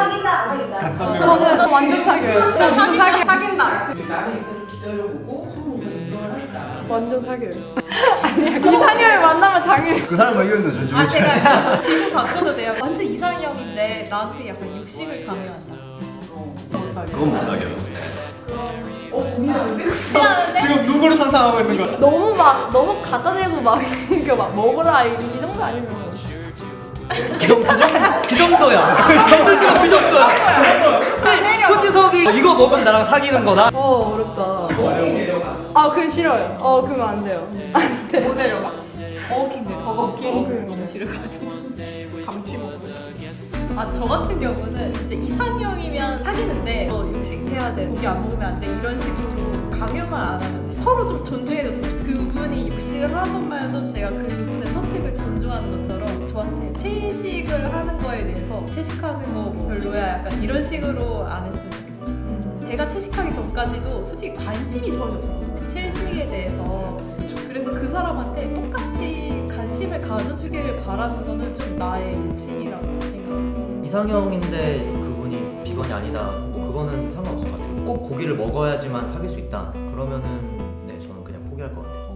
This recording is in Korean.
사귄다 안 사귄다. 저는 완전 사귀어요. 저 완전 사귀 사귄다. 나는 일단 기다려보고 성공을 인정을 하겠다. 완전 사귀어요. 아니야 이상형을 만나면 당연히 그 사람 의견도 존중해 아 제가 질문 바꿔도 돼요. 완전 이상형인데 나한테 약간 육식을 강요한다. 못 사겨. 그건 못 사겨 어 고민하는데? 지금 누구를 상상하고 있는 거야? 너무 막 너무 갖다 대고 막 이거 막 먹으라 이, 이 정도 아니면 그 정도야. 그 정도야. 그 정도야. 소지섭이 이거 먹으면 나랑 사귀는 거다. 어 어렵다. 아 그건 싫어요. 어 그러면 안 돼요. 안 돼. 못 내려가. 버거킹 내려. 버거킹. 너무 싫어가지고. 감튀 먹어. 아저 같은 경우는 진짜 이상형이면 사귀는데 너 육식해야 돼. 고기 안 먹으면 안 돼. 이런 식으로 강요만 안 하면 돼. 서로 좀 존중해줬으면. 그분이 육식을 하던 말던 제 채식을 하는 거에 대해서 채식하는 거 별로야 약간 이런 식으로 안 했으면 좋겠어요. 음, 제가 채식하기 전까지도 솔직히 관심이 전혀 없었거든요. 채식에 대해서 그래서 그 사람한테 똑같이 관심을 가져주기를 바라는 거는 좀 나의 욕심이라고 생각해요. 이상형인데 그분이 비건이 아니다. 뭐 그거는 상관없을 것 같아요. 꼭 고기를 먹어야지만 사귈 수 있다. 그러면은 네 저는 그냥 포기할 것 같아요.